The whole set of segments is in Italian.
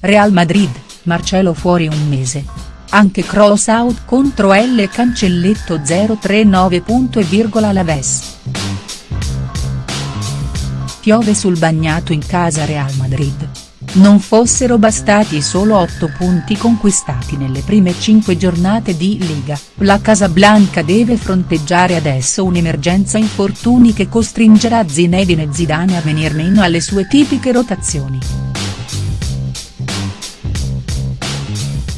Real Madrid, Marcelo fuori un mese. Anche cross out contro L cancelletto 039. E virgola Laves. Piove sul bagnato in casa Real Madrid. Non fossero bastati solo 8 punti conquistati nelle prime 5 giornate di Liga, la Casablanca deve fronteggiare adesso un'emergenza infortuni che costringerà Zinedine Zidane a venir meno alle sue tipiche rotazioni.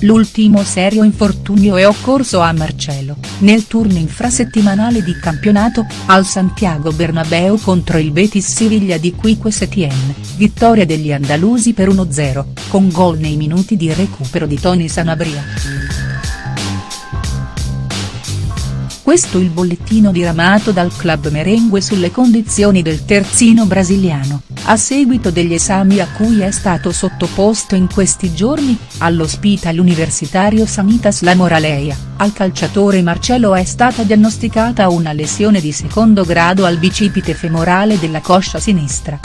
L'ultimo serio infortunio è occorso a Marcelo, nel turno infrasettimanale di campionato, al Santiago Bernabeu contro il Betis Siviglia di Quique Setien, vittoria degli andalusi per 1-0, con gol nei minuti di recupero di Tony Sanabria. Questo il bollettino diramato dal club merengue sulle condizioni del terzino brasiliano, a seguito degli esami a cui è stato sottoposto in questi giorni, all'ospedale universitario Sanitas La Moraleia, al calciatore Marcelo è stata diagnosticata una lesione di secondo grado al bicipite femorale della coscia sinistra.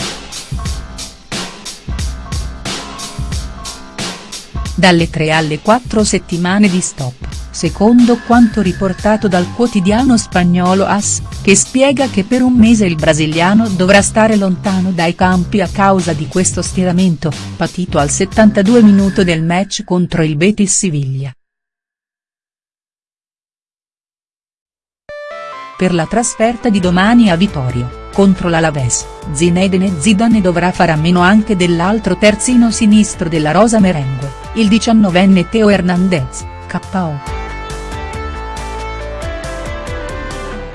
Dalle 3 alle 4 settimane di stop secondo quanto riportato dal quotidiano spagnolo AS, che spiega che per un mese il brasiliano dovrà stare lontano dai campi a causa di questo stiramento, patito al 72 minuto del match contro il Betis Siviglia. Per la trasferta di domani a Vitorio, contro l'Alaves, Zinedine Zidane dovrà fare a meno anche dell'altro terzino sinistro della rosa merengue, il diciannovenne Teo Hernandez, KO.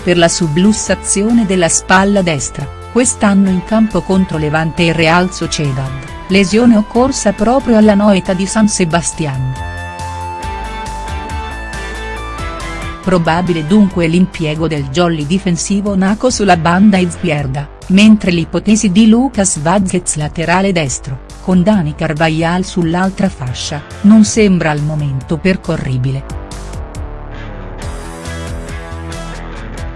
Per la sublussazione della spalla destra, quest'anno in campo contro Levante e Real Sociedad, lesione occorsa proprio alla noeta di San Sebastián. Probabile dunque l'impiego del jolly difensivo Naco sulla banda izquierda, mentre l'ipotesi di Lucas Vazquez laterale destro, con Dani Carvajal sull'altra fascia, non sembra al momento percorribile.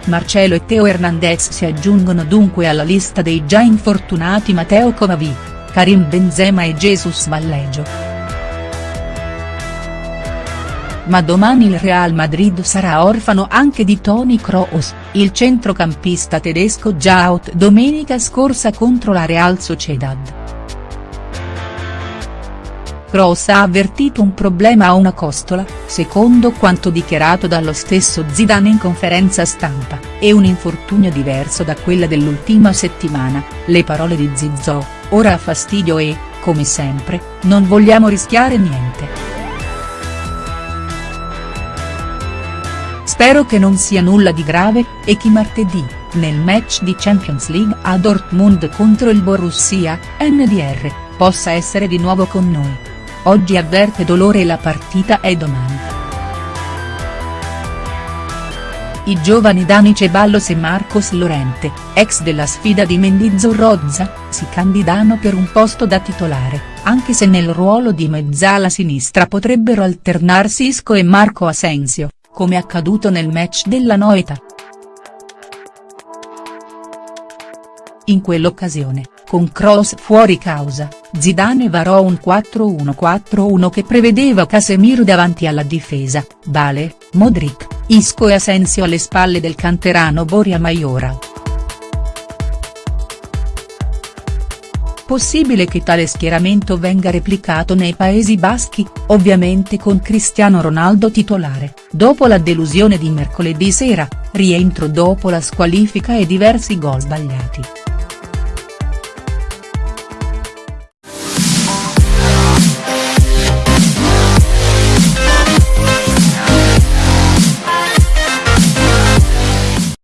Marcelo e Teo Hernandez si aggiungono dunque alla lista dei già infortunati Matteo Covavi, Karim Benzema e Jesus Vallejo. Ma domani il Real Madrid sarà orfano anche di Toni Kroos, il centrocampista tedesco già out domenica scorsa contro la Real Sociedad. Kroos ha avvertito un problema a una costola, secondo quanto dichiarato dallo stesso Zidane in conferenza stampa, e un infortunio diverso da quella dell'ultima settimana, le parole di Zizzo, ora ha fastidio e, come sempre, non vogliamo rischiare niente. Spero che non sia nulla di grave, e che martedì, nel match di Champions League a Dortmund contro il Borussia, NDR, possa essere di nuovo con noi. Oggi avverte dolore e la partita è domani. I giovani Dani Ceballos e Marcos Lorente, ex della sfida di Mendizzo Rozza, si candidano per un posto da titolare, anche se nel ruolo di mezzala sinistra potrebbero alternarsi Isco e Marco Asensio, come accaduto nel match della Noeta. In quell'occasione, con Kroos fuori causa, Zidane varò un 4-1-4-1 che prevedeva Casemiro davanti alla difesa, Bale, Modric, Isco e Asensio alle spalle del canterano Boria Maiora. Possibile che tale schieramento venga replicato nei Paesi Baschi, ovviamente con Cristiano Ronaldo titolare, dopo la delusione di mercoledì sera, rientro dopo la squalifica e diversi gol sbagliati.